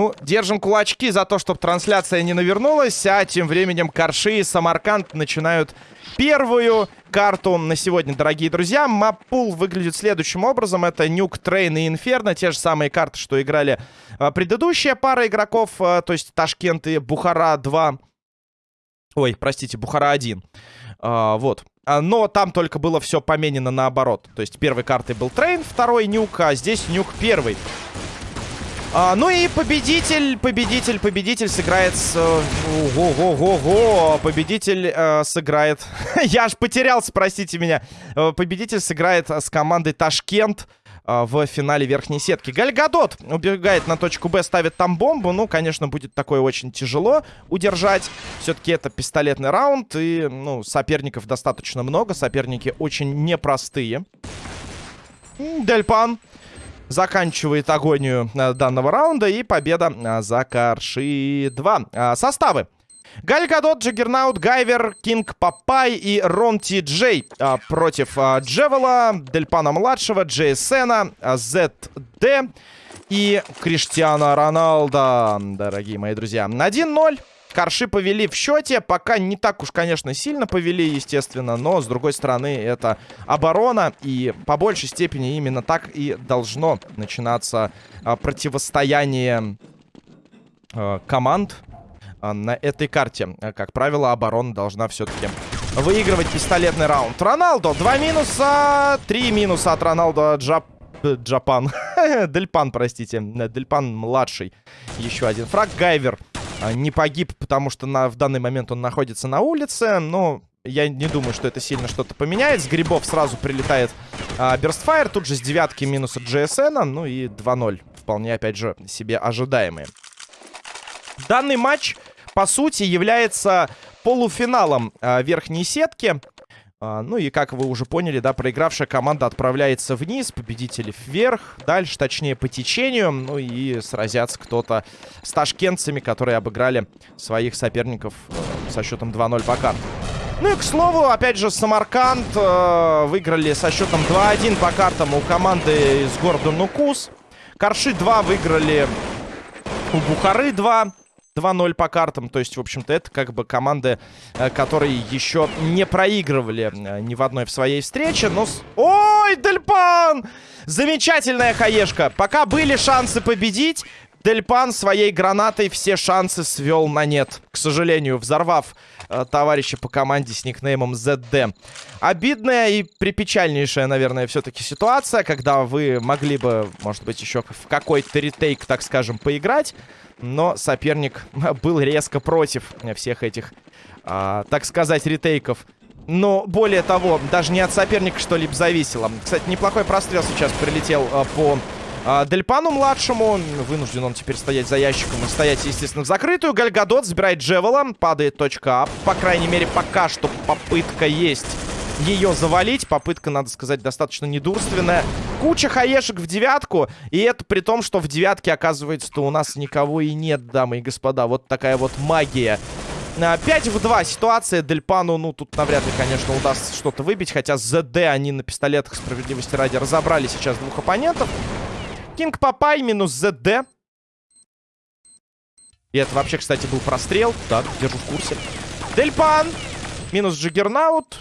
Ну, держим кулачки за то, чтобы трансляция не навернулась, а тем временем Карши и Самарканд начинают первую карту на сегодня, дорогие друзья. Map pool выглядит следующим образом. Это Nuke, Train и Инферно. Те же самые карты, что играли а, предыдущая пара игроков. А, то есть Ташкент и Бухара 2. Ой, простите, Бухара 1. А, вот. А, но там только было все поменено наоборот. То есть первой картой был Train, второй Nuke, а здесь Nuke первый. А, ну и победитель, победитель, победитель сыграет с... Ого-го-го-го! Победитель э, сыграет... Я аж потерялся, простите меня. Э, победитель сыграет с командой Ташкент э, в финале верхней сетки. Гальгадот убегает на точку Б, ставит там бомбу. Ну, конечно, будет такое очень тяжело удержать. Все-таки это пистолетный раунд. И, ну, соперников достаточно много. Соперники очень непростые. Дельпан заканчивает агонию э, данного раунда. И победа э, за Карши 2. Э, составы. Гальгадот, Джаггернаут, Гайвер, Кинг Папай и Ронти Джей а, против а, Джевела, Дельпана-младшего, Джейсена, а, ЗД и Криштиана Роналда, дорогие мои друзья. 1-0. Карши повели в счете. Пока не так уж, конечно, сильно повели, естественно. Но, с другой стороны, это оборона. И по большей степени именно так и должно начинаться а, противостояние а, команд на этой карте. Как правило, оборона должна все-таки выигрывать пистолетный раунд. Роналдо, два минуса, три минуса от Роналдо Джап... Джапан. Дельпан, простите. Дельпан младший. Еще один фраг. Гайвер а, не погиб, потому что на, в данный момент он находится на улице. Но я не думаю, что это сильно что-то поменяет. С грибов сразу прилетает а, Берстфайр. Тут же с девятки минус от GSN. Ну и 2-0. Вполне, опять же, себе ожидаемые. Данный матч, по сути, является полуфиналом а, верхней сетки. А, ну и, как вы уже поняли, да, проигравшая команда отправляется вниз, победители вверх, дальше, точнее, по течению. Ну и сразятся кто-то с ташкентцами, которые обыграли своих соперников э, со счетом 2-0 по картам. Ну и, к слову, опять же, Самарканд э, выиграли со счетом 2-1 по картам у команды из города Нукус. Карши 2 выиграли у Бухары 2. 2-0 по картам. То есть, в общем-то, это как бы команды, э, которые еще не проигрывали э, ни в одной в своей встрече. Но... Ой, Дельпан! Замечательная хаешка. Пока были шансы победить, Дельпан своей гранатой все шансы свел на нет. К сожалению, взорвав э, товарища по команде с никнеймом ZD. Обидная и припечальнейшая, наверное, все-таки ситуация, когда вы могли бы, может быть, еще в какой-то ретейк, так скажем, поиграть. Но соперник был резко против всех этих, а, так сказать, ретейков. Но более того, даже не от соперника что-либо зависело. Кстати, неплохой прострел сейчас прилетел а, по Дельпану младшему. Вынужден он теперь стоять за ящиком и стоять, естественно, в закрытую. Гальгадот забирает Джевела. Падает точка А. По крайней мере, пока что попытка есть ее завалить. Попытка, надо сказать, достаточно недурственная. Куча хаешек в девятку. И это при том, что в девятке, оказывается-то, у нас никого и нет, дамы и господа. Вот такая вот магия. 5 в 2 ситуация. Дельпану, ну, тут навряд ли, конечно, удастся что-то выбить. Хотя ЗД они на пистолетах справедливости ради разобрали сейчас двух оппонентов. Кинг Папай минус ЗД. И это вообще, кстати, был прострел. Так, держу в курсе. Дельпан минус Джиггернаут.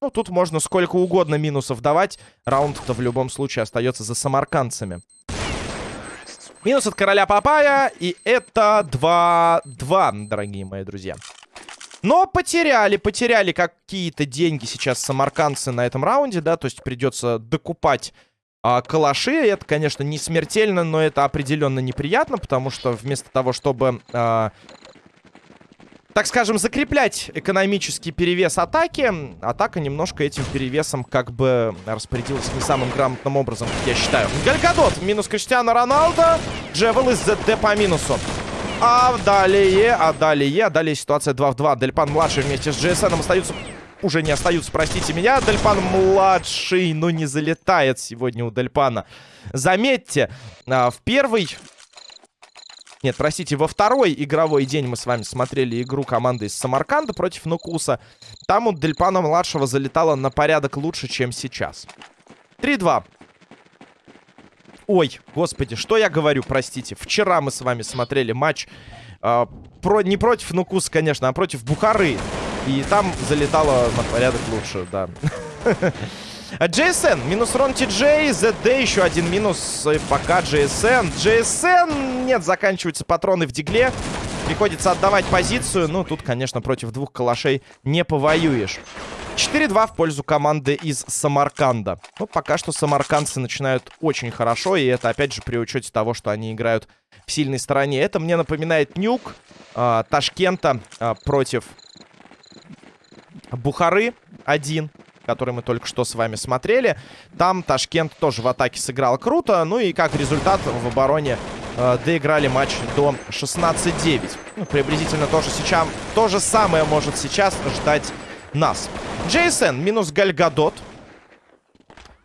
Ну, тут можно сколько угодно минусов давать. Раунд-то в любом случае остается за самаркандцами. Минус от короля Папая. И это 2-2, дорогие мои друзья. Но потеряли, потеряли какие-то деньги сейчас самаркандцы на этом раунде, да, то есть придется докупать а, калаши. Это, конечно, не смертельно, но это определенно неприятно, потому что вместо того, чтобы а, так скажем, закреплять экономический перевес атаки. Атака немножко этим перевесом как бы распорядилась не самым грамотным образом, я считаю. Гальгадот, минус Криштиану Роналдо. Джевел из ЗД по минусу. А далее, а далее, а далее ситуация 2 в 2. Дельпан младший вместе с GSN остаются... Уже не остаются, простите меня. Дельпан младший, но не залетает сегодня у Дельпана. Заметьте, а, в первый Нет, простите, во второй игровой день мы с вами смотрели игру команды из Самарканда против Нукуса. Там у Дельпана-младшего залетало на порядок лучше, чем сейчас. 3-2. Ой, господи, что я говорю, простите. Вчера мы с вами смотрели матч э, про, не против Нукуса, конечно, а против Бухары. И там залетало на порядок лучше, да. JSN, минус Рон TJ, ZD, еще один минус, и пока JSN. JSN, нет, заканчиваются патроны в дигле. Приходится отдавать позицию. Ну, тут, конечно, против двух калашей не повоюешь. 4-2 в пользу команды из Самарканда. Ну, пока что самаркандцы начинают очень хорошо, и это, опять же, при учете того, что они играют в сильной стороне. Это мне напоминает Нюк э, Ташкента э, против Бухары 1 который мы только что с вами смотрели. Там Ташкент тоже в атаке сыграл круто. Ну и как результат в обороне э, доиграли матч до 16-9. Ну, приблизительно тоже сейчас, то же самое может сейчас ждать нас. Джейсон минус Гальгадот.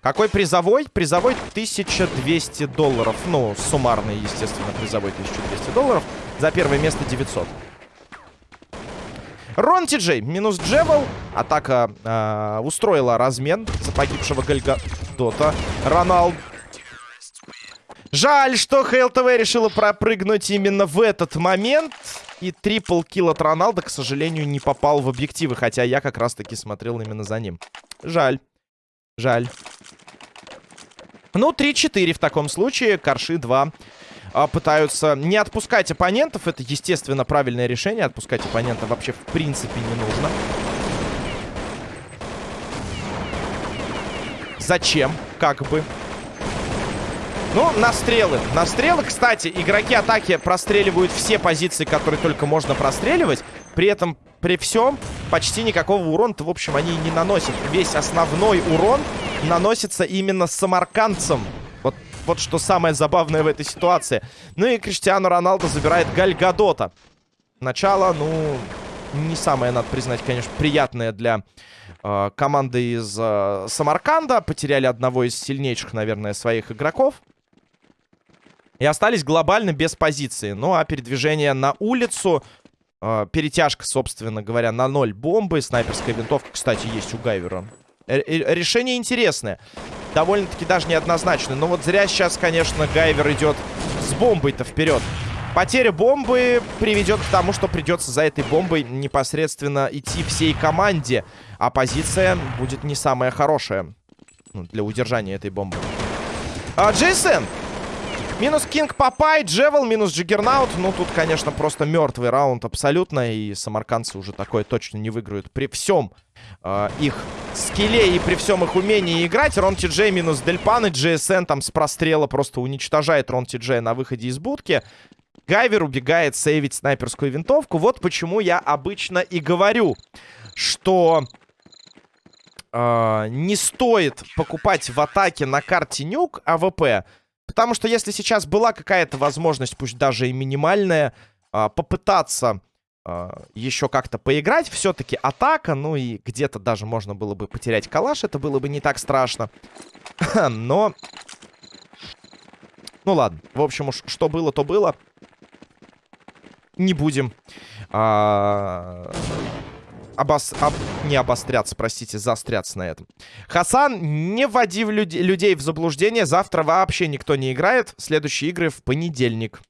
Какой призовой? Призовой 1200 долларов. Ну, суммарный, естественно, призовой 1200 долларов. За первое место 900. Рон Ти минус Джевел. Атака э, устроила размен за погибшего Гальгадота. Роналд. Жаль, что Хейл ТВ решила пропрыгнуть именно в этот момент. И трипл килл от Роналда, к сожалению, не попал в объективы. Хотя я как раз-таки смотрел именно за ним. Жаль. Жаль. Ну, 3-4 в таком случае. Корши 2 а, пытаются не отпускать оппонентов. Это, естественно, правильное решение. Отпускать оппонента вообще в принципе не нужно. Зачем? Как бы. Ну, на стрелы. На стрелы, кстати, игроки атаки простреливают все позиции, которые только можно простреливать. При этом, при всем, почти никакого урона-то, в общем, они не наносят. Весь основной урон наносится именно самаркандцам. Вот, что самое забавное в этой ситуации. Ну и Криштиану Роналдо забирает Гальгадота. Начало, ну, не самое, надо признать, конечно, приятное для э, команды из э, Самарканда. Потеряли одного из сильнейших, наверное, своих игроков. И остались глобально без позиции. Ну, а передвижение на улицу... Э, перетяжка, собственно говоря, на ноль бомбы. Снайперская винтовка, кстати, есть у Гайвера. Р решение интересное. Довольно-таки даже неоднозначное. Но вот зря сейчас, конечно, Гайвер идет с бомбой-то вперед. Потеря бомбы приведет к тому, что придется за этой бомбой непосредственно идти всей команде. А позиция будет не самая хорошая ну, для удержания этой бомбы. А, Джейсон Минус Кинг Папай, Джевел, минус Джиггернаут. Ну, тут, конечно, просто мертвый раунд абсолютно. И самаркандцы уже такое точно не выиграют. При всем э, их скилле и при всем их умении играть. Рон Ти минус Дельпан и GSN там с прострела просто уничтожает Рон Ти на выходе из будки. Гайвер убегает сейвить снайперскую винтовку. Вот почему я обычно и говорю, что... Э, не стоит покупать в атаке на карте нюк АВП, Потому что если сейчас была какая-то возможность, пусть даже и минимальная, а, попытаться а, еще как-то поиграть, все-таки атака, ну и где-то даже можно было бы потерять калаш, это было бы не так страшно. Но... Ну ладно, в общем уж, что было, то было. Не будем. Обос... об... не обостряться, простите, заостряться на этом. Хасан, не вводи люд... людей в заблуждение. Завтра вообще никто не играет. Следующие игры в понедельник.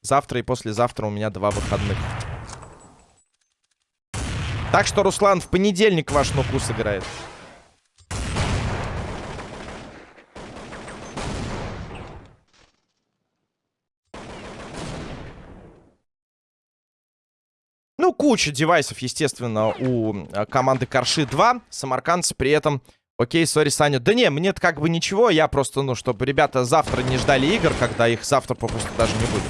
Завтра и послезавтра у меня два выходных. Так что, Руслан, в понедельник ваш нукус играет. Куча девайсов, естественно, у э, команды Корши 2. Самаркандцы при этом... Окей, сори, Саня. Да не, мне-то как бы ничего. Я просто, ну, чтобы ребята завтра не ждали игр, когда их завтра попросту даже не будет.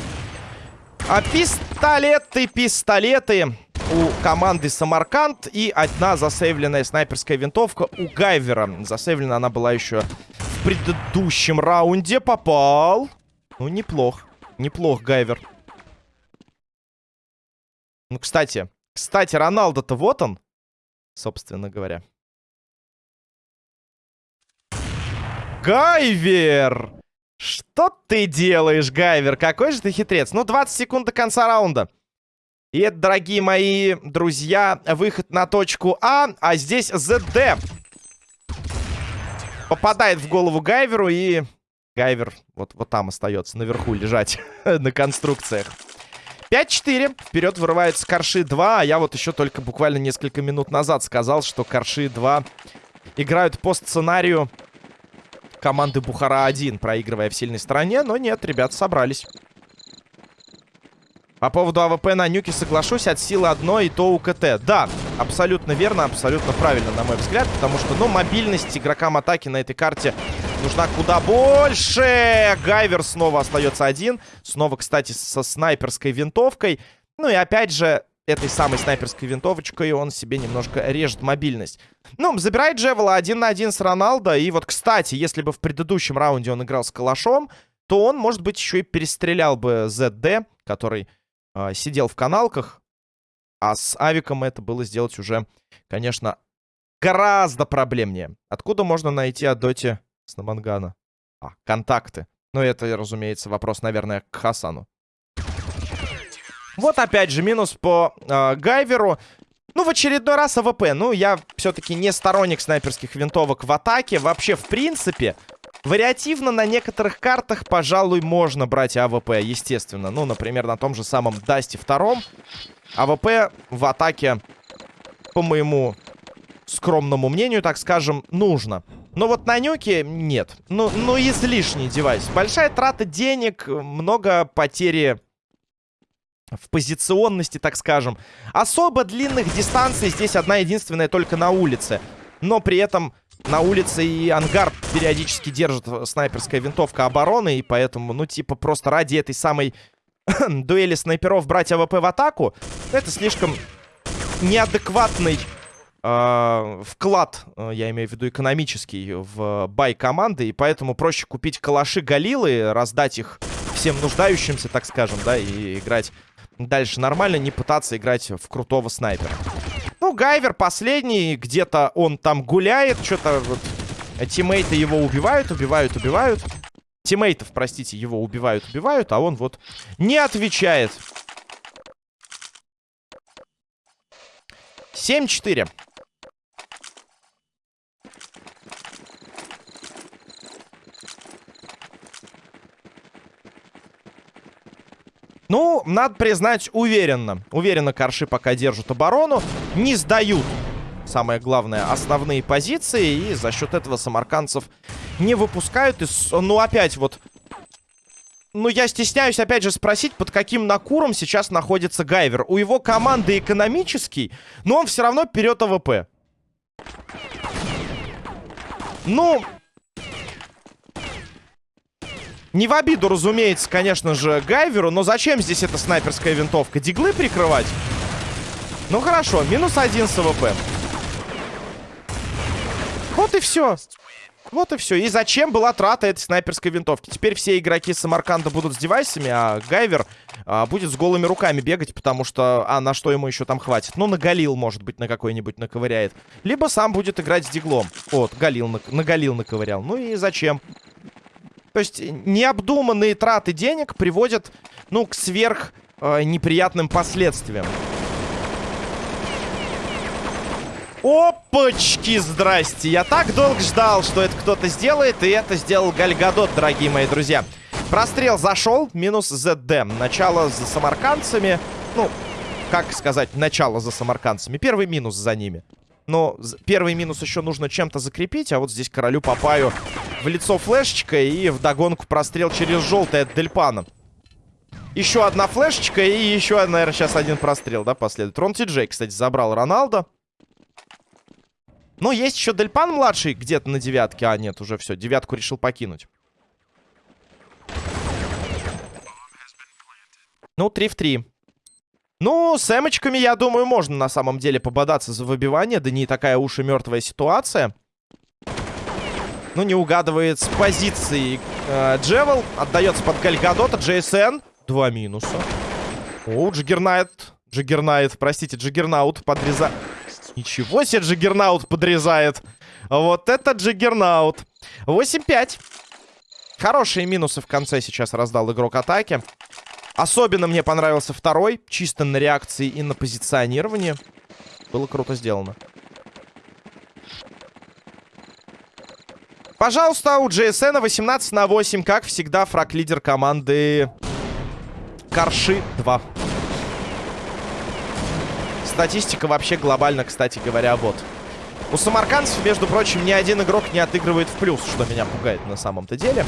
А пистолеты, пистолеты у команды Самарканд. И одна засейвленная снайперская винтовка у Гайвера. Засейвлена она была еще в предыдущем раунде. Попал. Ну, неплох. Неплох, Гайвер. Ну, кстати, кстати, Роналдо-то вот он, собственно говоря. Гайвер! Что ты делаешь, Гайвер? Какой же ты хитрец? Ну, 20 секунд до конца раунда. И это, дорогие мои друзья, выход на точку А, а здесь ЗД. Попадает в голову Гайверу и... Гайвер вот, вот там остается, наверху лежать на конструкциях. 5-4. Вперед вырываются Корши 2. А я вот еще только буквально несколько минут назад сказал, что Корши 2 играют по сценарию команды Бухара-1, проигрывая в сильной стороне. Но нет, ребята собрались. По поводу АВП на нюке соглашусь, от силы одной и то у КТ. Да, абсолютно верно, абсолютно правильно, на мой взгляд, потому что, ну, мобильность игрокам атаки на этой карте нужна куда больше. Гайвер снова остается один. Снова, кстати, со снайперской винтовкой. Ну и опять же, этой самой снайперской винтовочкой он себе немножко режет мобильность. Ну, забирает Джевела один на один с Роналдо. И вот, кстати, если бы в предыдущем раунде он играл с Калашом, то он, может быть, еще и перестрелял бы ZD, который э, сидел в каналках. А с Авиком это было сделать уже, конечно, гораздо проблемнее. Откуда можно найти от Доти Снамангана? А, контакты. Ну, это, разумеется, вопрос, наверное, к Хасану. Вот опять же минус по э, Гайверу. Ну, в очередной раз АВП. Ну, я все-таки не сторонник снайперских винтовок в атаке. Вообще, в принципе, Вариативно на некоторых картах, пожалуй, можно брать АВП, естественно. Ну, например, на том же самом Дасте втором. АВП в атаке, по моему скромному мнению, так скажем, нужно. Но вот на нюке нет. Ну, ну излишний девайс. Большая трата денег, много потери в позиционности, так скажем. Особо длинных дистанций здесь одна единственная только на улице. Но при этом на улице и ангар периодически держит снайперская винтовка обороны, и поэтому, ну, типа, просто ради этой самой дуэли снайперов брать АВП в атаку, это слишком неадекватный вклад, э, я имею в виду экономический, в buy команды, и поэтому проще купить калаши Галилы, раздать их всем нуждающимся, так скажем, да, и играть дальше нормально, не пытаться играть в крутого снайпера. Ну, Гайвер последний, где-то он там гуляет, что-то вот... Тиммейты его убивают, убивают, убивают. Тиммейтов, простите, его убивают, убивают, а он вот не отвечает. 7-4. Ну, надо признать, уверенно. Уверенно Корши пока держат оборону. Не сдают, самое главное, основные позиции. И за счет этого самаркандцев не выпускают. И, ну, опять вот... Ну, я стесняюсь, опять же, спросить, под каким накуром сейчас находится Гайвер. У его команды экономический, но он все равно берет АВП. Ну, не в обиду, разумеется, конечно же, Гайверу, но зачем здесь эта снайперская винтовка? Диглы прикрывать? Ну хорошо, минус один с АВП. Вот и все. Вот и все. И зачем была трата этой снайперской винтовки? Теперь все игроки Самарканда будут с девайсами, а Гайвер а, будет с голыми руками бегать, потому что... А на что ему еще там хватит? Ну, на Галил, может быть, на какой-нибудь наковыряет. Либо сам будет играть с диглом. Вот, Галил на, на Галил наковырял. Ну и зачем? То есть необдуманные траты денег приводят, ну, к сверх э, неприятным последствиям. Опачки, здрасте. Я так долго ждал, что это кто-то сделает, и это сделал Гальгадот, дорогие мои друзья. Прострел зашел, минус ЗД. Начало за самаркандцами. Ну, как сказать, начало за самаркандцами. Первый минус за ними. Но первый минус еще нужно чем-то закрепить, а вот здесь королю Папаю в лицо флешечка и в догонку прострел через желтый от Дельпана. Еще одна флешечка и еще, наверное, сейчас один прострел, да, последует. Рон Ти кстати, забрал Роналдо. Ну, есть еще Дельпан младший где-то на девятке. А, нет, уже все, девятку решил покинуть. Ну, 3 в 3. Ну, с эмочками, я думаю, можно на самом деле пободаться за выбивание. Да не такая уж и мертвая ситуация. Ну, не угадывает с позиции э, Джевел. Отдается под Гальгадота. Джейсен. Два минуса. О, Джиггернайт. Джиггернайт, простите, Джиггернаут подрезает. Ничего себе Джиггернаут подрезает. Вот это Джиггернаут. 8-5. Хорошие минусы в конце сейчас раздал игрок атаки. Особенно мне понравился второй. Чисто на реакции и на позиционировании. Было круто сделано. Пожалуйста, у GSN 18 на 8. Как всегда, фраг-лидер команды Карши 2. Статистика вообще глобально, кстати говоря, вот. У самаркандцев, между прочим, ни один игрок не отыгрывает в плюс, что меня пугает на самом-то деле.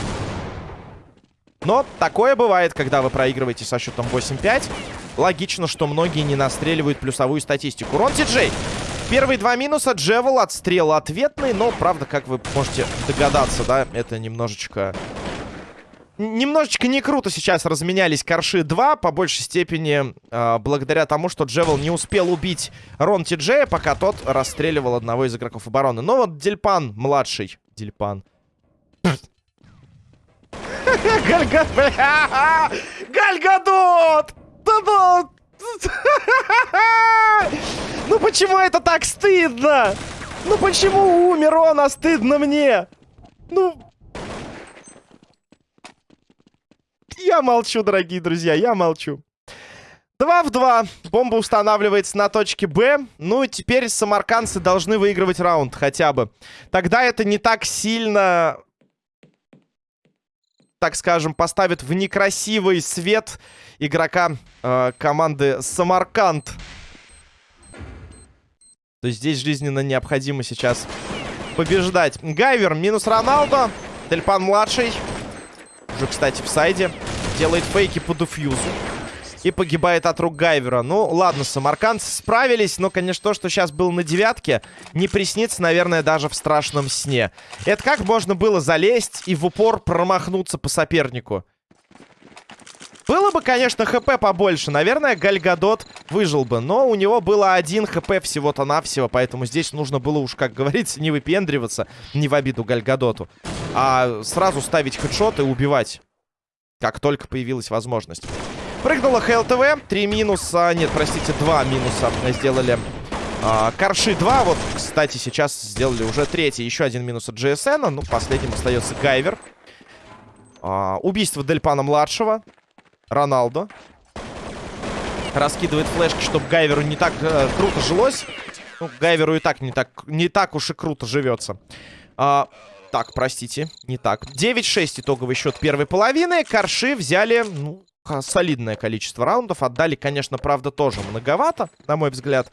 Но такое бывает, когда вы проигрываете со счетом 8-5. Логично, что многие не настреливают плюсовую статистику. Рон Ти-Джей. Первые два минуса. Джевел, отстрел ответный. Но, правда, как вы можете догадаться, да, это немножечко... Немножечко не круто сейчас разменялись Корши 2, по большей степени э, благодаря тому, что Джевел не успел убить Рон Ти-Джея, пока тот расстреливал одного из игроков обороны. Но вот Дельпан младший, Дельпан, Гальгадот! Гальгадот! Да ну... Ну почему это так стыдно? Ну почему умер он, а стыдно мне? Ну... Я молчу, дорогие друзья, я молчу. 2 в 2. Бомба устанавливается на точке Б. Ну и теперь самаркандцы должны выигрывать раунд хотя бы. Тогда это не так сильно так скажем, поставит в некрасивый свет игрока э, команды Самарканд. То есть здесь жизненно необходимо сейчас побеждать. Гайвер минус Роналдо. Тельпан младший. Уже, кстати, в сайде. Делает фейки по дефьюзу и погибает от рук Гайвера. Ну, ладно, самаркандцы справились, но, конечно, то, что сейчас было на девятке, не приснится, наверное, даже в страшном сне. Это как можно было залезть и в упор промахнуться по сопернику? Было бы, конечно, хп побольше. Наверное, Гальгадот выжил бы. Но у него было один хп всего-то навсего. Поэтому здесь нужно было уж, как говорится, не выпендриваться. Не в обиду Гальгадоту. А сразу ставить хедшот и убивать. Как только появилась возможность. Прыгнула ХЛТВ. Три минуса. Нет, простите, два минуса сделали. А, Карши 2. Вот, кстати, сейчас сделали уже третий. Еще один минус от GSN. Ну, последним остается Гайвер. А, убийство Дельпана-младшего. Роналдо. Раскидывает флешки, чтобы Гайверу не так э, круто жилось. Ну, Гайверу и так не так, не так уж и круто живется. А, так, простите, не так. 9-6 итоговый счет первой половины. Карши взяли, ну, солидное количество раундов. Отдали, конечно, правда, тоже многовато, на мой взгляд.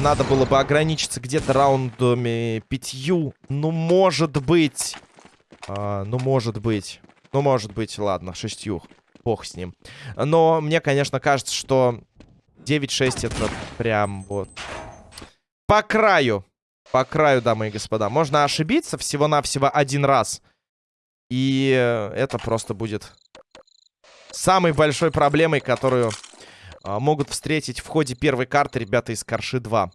Надо было бы ограничиться где-то раундами пятью. Ну, может быть. А, ну, может быть. Ну, может быть, ладно, шестью. Бог с ним. Но мне, конечно, кажется, что 9-6 это прям вот... По краю. По краю, дамы и господа. Можно ошибиться всего-навсего один раз. И это просто будет самой большой проблемой, которую а, могут встретить в ходе первой карты ребята из Карши 2.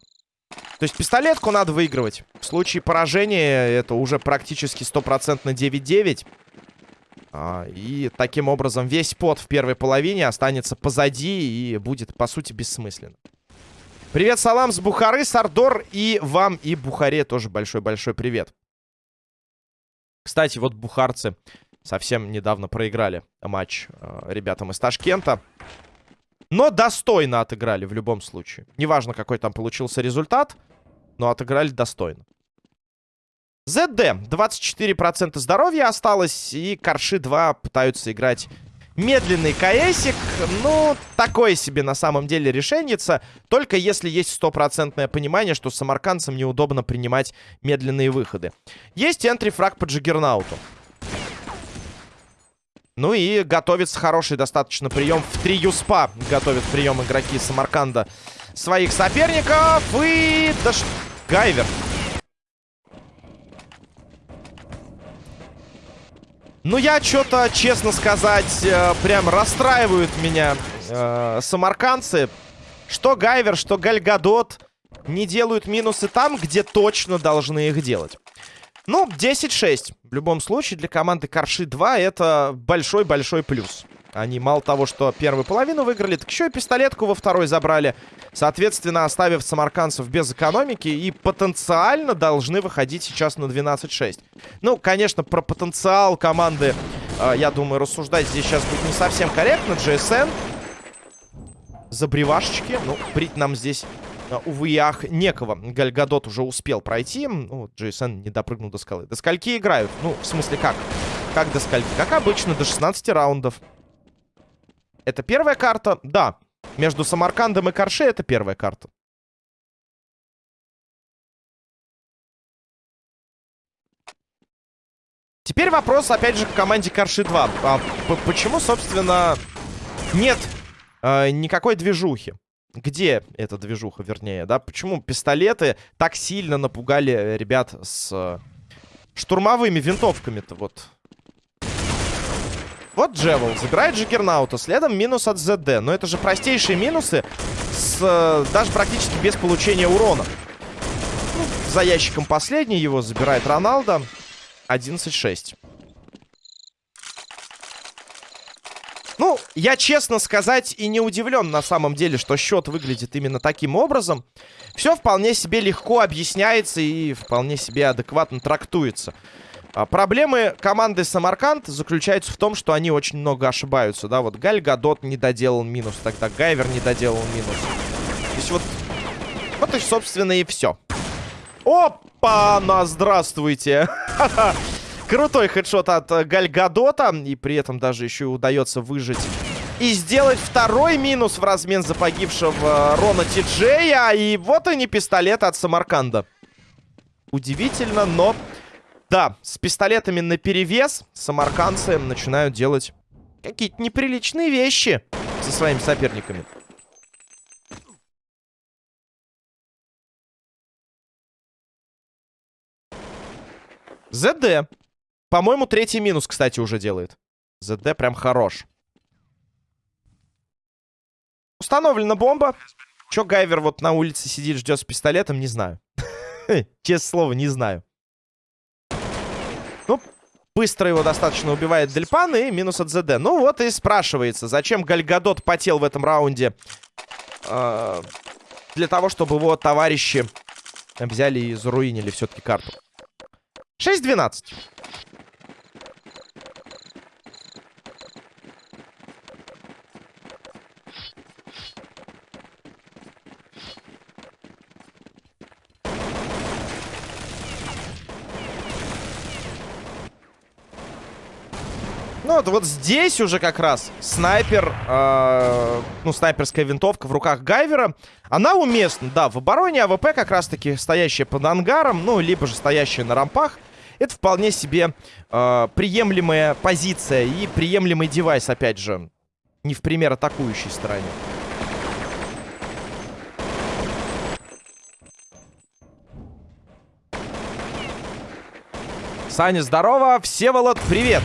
То есть пистолетку надо выигрывать. В случае поражения это уже практически стопроцентно 9-9. А, и таким образом весь пот в первой половине останется позади и будет, по сути, бессмысленно. Привет, салам с Бухары, Сардор. И вам, и Бухаре тоже большой-большой привет. Кстати, вот бухарцы совсем недавно проиграли матч э, ребятам из Ташкента. Но достойно отыграли в любом случае. Неважно, какой там получился результат, но отыграли достойно. ZD. 24% здоровья осталось, и Карши 2 пытаются играть медленный КСик. Ну, такое себе на самом деле решенница. Только если есть стопроцентное понимание, что самаркандцам неудобно принимать медленные выходы. Есть энтри-фраг по Джиггернауту. Ну и готовится хороший достаточно прием в три юспа. Готовят прием игроки Самарканда своих соперников. И... Да ш... Гайвер. Ну, я что-то, честно сказать, э, прям расстраивают меня э, самаркандцы. Что Гайвер, что Гальгадот не делают минусы там, где точно должны их делать. Ну, 10-6. В любом случае, для команды Карши 2 это большой-большой плюс. Они мало того, что первую половину выиграли, так еще и пистолетку во второй забрали. Соответственно, оставив самаркандцев без экономики. И потенциально должны выходить сейчас на 12-6. Ну, конечно, про потенциал команды э, я думаю, рассуждать здесь сейчас будет не совсем корректно. GSN. Забревашечки. Ну, брить нам здесь, увы и ах, некого. Гальгадот уже успел пройти. Ну, GSN не допрыгнул до скалы. До скольки играют? Ну, в смысле, как? Как до скольки? Как обычно, до 16 раундов. Это первая карта? Да. Между Самаркандом и Корше это первая карта. Теперь вопрос, опять же, к команде Корши 2. А, почему, собственно, нет э, никакой движухи? Где эта движуха, вернее, да? Почему пистолеты так сильно напугали ребят с э, штурмовыми винтовками-то? Вот вот Джевел. Забирает Джиггернаута. Следом минус от ЗД. Но это же простейшие минусы. С, э, даже практически без получения урона. Ну, за ящиком последний его забирает Роналдо. 11-6. Ну, я, честно сказать, и не удивлен на самом деле, что счет выглядит именно таким образом. Все вполне себе легко объясняется и вполне себе адекватно трактуется. А, проблемы команды Самарканд заключаются в том, что они очень много ошибаются, да, вот Галь Гадот не доделал минус, тогда Гайвер не доделал минус. То есть вот, вот и, собственно, и все. Опа, на здравствуйте! Крутой хедшот от э, Гальгадота. И при этом даже еще и удается выжить. И сделать второй минус в размен за погибшего Рона Тиджея. И вот они пистолеты от Самарканда. Удивительно, но да, с пистолетами на перевес самарканцы начинают делать какие-то неприличные вещи со своими соперниками. ЗД. По-моему, третий минус, кстати, уже делает. ЗД прям хорош. Установлена бомба. Чё Гайвер вот на улице сидит, ждет с пистолетом, не знаю. Честное слово, не знаю. Ну, быстро его достаточно убивает Дельпан и минус от ЗД. Ну вот и спрашивается, зачем Гальгадот потел в этом раунде? Э, для того, чтобы его товарищи взяли и заруинили все-таки карту. 6-12. Ну, вот, здесь уже как раз снайпер, э, ну, снайперская винтовка в руках Гайвера. Она уместна, да, в обороне АВП как раз-таки стоящая под ангаром, ну, либо же стоящая на рампах. Это вполне себе э, приемлемая позиция и приемлемый девайс, опять же, не в пример атакующей стороне. Саня, здорово. Всеволод, привет.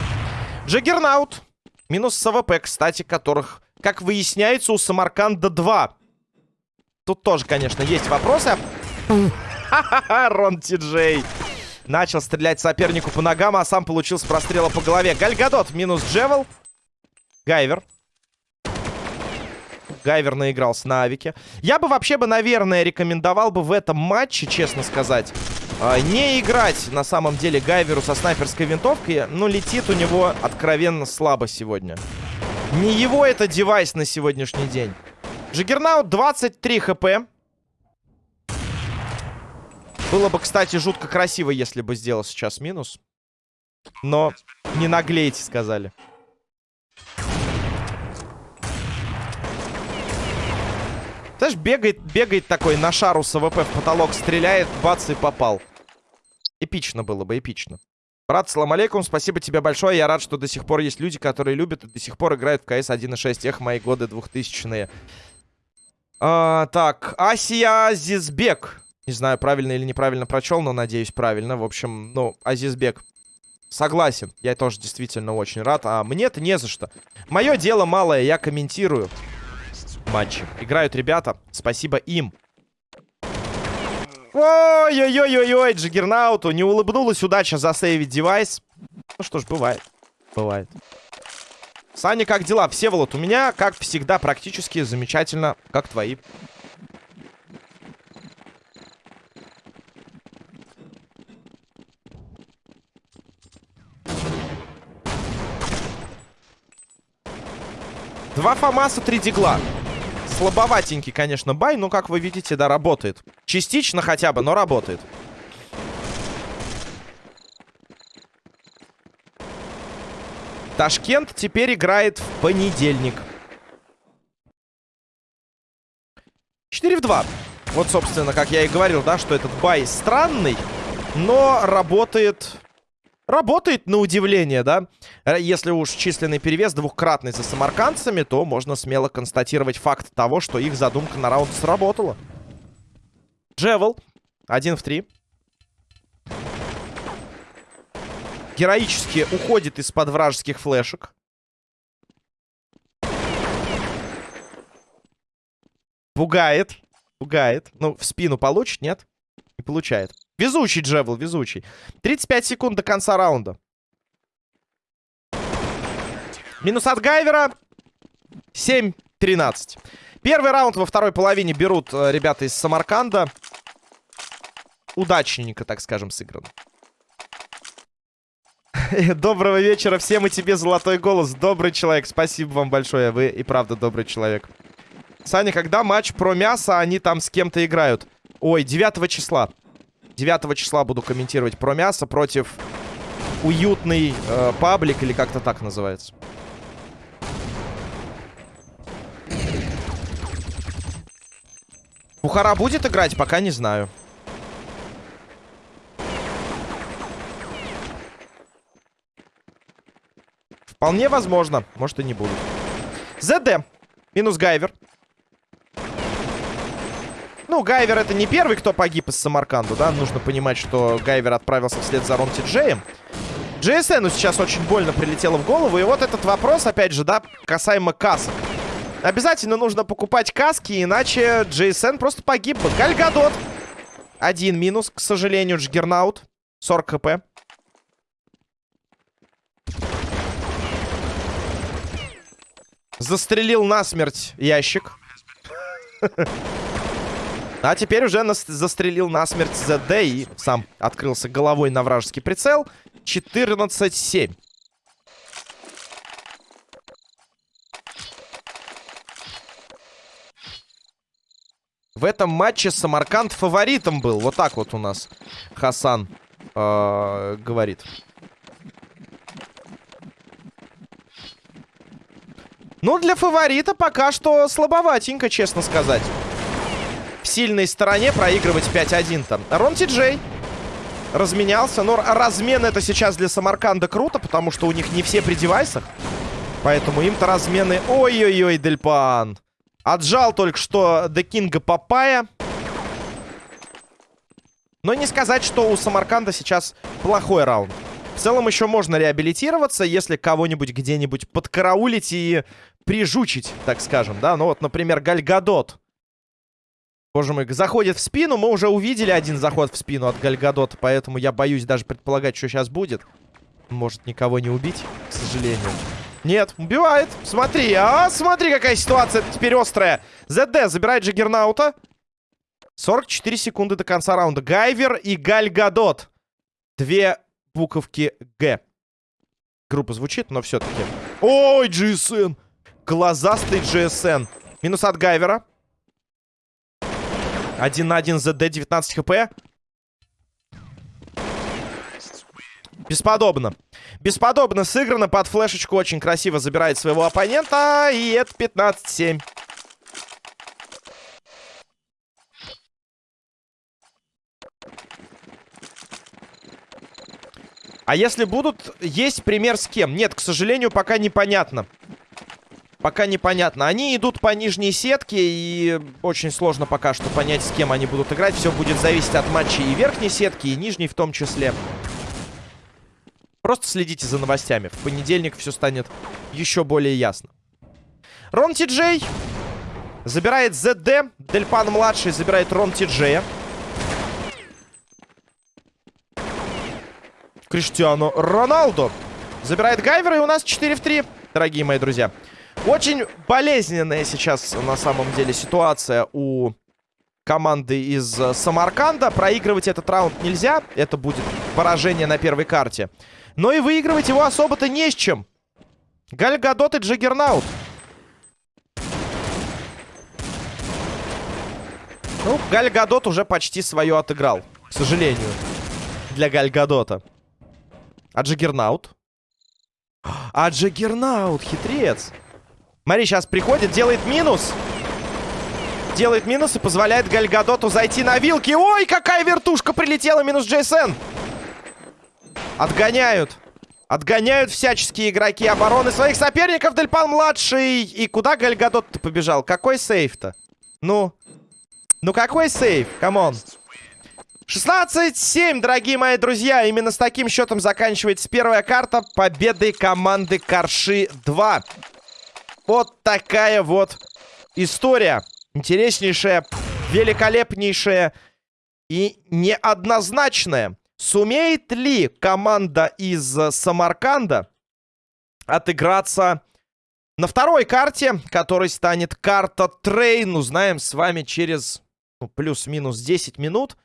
Джаггернаут. Минус с АВП, кстати, которых, как выясняется, у Самарканда 2. Тут тоже, конечно, есть вопросы. Ха-ха-ха, Рон Ти-Джей. Начал стрелять сопернику по ногам, а сам получил с прострела по голове. Гальгадот минус Джевел. Гайвер. Гайвер наигрался на авике. Я бы вообще бы, наверное, рекомендовал бы в этом матче, честно сказать, а, не играть, на самом деле, Гайверу со снайперской винтовкой. Ну, летит у него откровенно слабо сегодня. Не его это девайс на сегодняшний день. Джиггернаут 23 хп. Было бы, кстати, жутко красиво, если бы сделал сейчас минус. Но не наглейте, сказали. Знаешь, бегает, бегает такой на шару с АВП в потолок, стреляет, бац, и попал. Эпично было бы, эпично. Брат, салам алейкум, спасибо тебе большое. Я рад, что до сих пор есть люди, которые любят и до сих пор играют в КС 1.6. Эх, мои годы 2000-е. А, так, Асия Азизбек. Не знаю, правильно или неправильно прочел, но надеюсь, правильно. В общем, ну, Азизбек. Согласен, я тоже действительно очень рад. А мне-то не за что. Мое дело малое, я комментирую матчи. Играют ребята, спасибо им. Ой-ой-ой-ой-ой, Джиггернауту не улыбнулась удача засейвить девайс. Ну что ж, бывает. Бывает. Саня, как дела? Всеволод, у меня, как всегда, практически замечательно, как твои. Два Фомаса, три Дигла. Слабоватенький, конечно, бай, но, как вы видите, да, работает. Частично хотя бы, но работает. Ташкент теперь играет в понедельник. 4 в 2. Вот, собственно, как я и говорил, да, что этот бай странный, но работает... Работает на удивление, да? Если уж численный перевес двухкратный за самаркандцами, то можно смело констатировать факт того, что их задумка на раунд сработала. Джевел. Один в три. Героически уходит из-под вражеских флешек. Пугает. Пугает. Ну, в спину получит, нет? Не получает. Везучий Джевел, везучий. 35 секунд до конца раунда. Минус от Гайвера. 7-13. Первый раунд во второй половине берут э, ребята из Самарканда. Удачненько, так скажем, сыгран. Доброго вечера всем и тебе, золотой голос. Добрый человек, спасибо вам большое. Вы и правда добрый человек. Саня, когда матч про мясо, они там с кем-то играют? Ой, 9 числа. 9 числа буду комментировать про мясо против уютный э, паблик, или как-то так называется. Бухара будет играть? Пока не знаю. Вполне возможно. Может и не будут. ЗД. Минус Гайвер. Ну, Гайвер это не первый, кто погиб из Самарканду, да? Нужно понимать, что Гайвер отправился вслед за Ромти Джеем. JSN сейчас очень больно прилетело в голову. И вот этот вопрос, опять же, да, касаемо касок. Обязательно нужно покупать каски, иначе JSN просто погиб бы. Гальгадот. Один минус, к сожалению, Juggernaut. 40 хп. Застрелил насмерть ящик. А теперь уже нас застрелил насмерть ЗД и сам открылся головой на вражеский прицел. 14-7. В этом матче Самарканд фаворитом был. Вот так вот у нас Хасан э, говорит. Ну, для фаворита пока что слабоватенько, честно сказать сильной стороне проигрывать 5-1 там. Рон Ти Джей разменялся. Но размен это сейчас для Самарканда круто, потому что у них не все при девайсах. Поэтому им-то размены... Ой-ой-ой, Дельпан. Отжал только что до Кинга Папая. Но не сказать, что у Самарканда сейчас плохой раунд. В целом еще можно реабилитироваться, если кого-нибудь где-нибудь подкараулить и прижучить, так скажем, да. Ну вот, например, Гальгадот. Боже мой, заходит в спину. Мы уже увидели один заход в спину от Гальгадота, поэтому я боюсь даже предполагать, что сейчас будет. Может никого не убить, к сожалению. Нет, убивает. Смотри, а, смотри, какая ситуация теперь острая. ЗД забирает Джиггернаута. 44 секунды до конца раунда. Гайвер и Гальгадот. Две буковки Г. Группа звучит, но все-таки. Ой, GSN. Глазастый GSN. Минус от Гайвера. Один на один ЗД, 19 хп. Бесподобно. Бесподобно сыграно. Под флешечку очень красиво забирает своего оппонента. И это 15-7. А если будут, есть пример с кем? Нет, к сожалению, пока непонятно. Пока непонятно. Они идут по нижней сетке, и очень сложно пока что понять, с кем они будут играть. Все будет зависеть от матчей и верхней сетки, и нижней в том числе. Просто следите за новостями. В понедельник все станет еще более ясно. Рон Ти забирает ЗД. Дельпан-младший забирает Рон Ти Джея. Криштиану Роналду забирает Гайвера, и у нас 4 в 3, дорогие мои друзья. Очень болезненная сейчас на самом деле ситуация у команды из э, Самарканда. Проигрывать этот раунд нельзя. Это будет поражение на первой карте. Но и выигрывать его особо-то не с чем. Гальгадот и Джиггернаут. Ну, Гальгадот уже почти свое отыграл. К сожалению. Для Гальгадота. А Джиггернаут? А Джиггернаут, хитрец. Смотри, сейчас приходит, делает минус. Делает минус и позволяет Гальгадоту зайти на вилки. Ой, какая вертушка прилетела, минус Джейсен. Отгоняют. Отгоняют всяческие игроки обороны своих соперников. Дельпан-младший. И куда Гальгадот-то побежал? Какой сейф-то? Ну? Ну какой сейф? Come on. 16-7, дорогие мои друзья. Именно с таким счетом заканчивается первая карта победой команды Карши 2. Вот такая вот история. Интереснейшая, великолепнейшая и неоднозначная. Сумеет ли команда из Самарканда отыграться на второй карте, которой станет карта Train? Узнаем с вами через ну, плюс-минус 10 минут.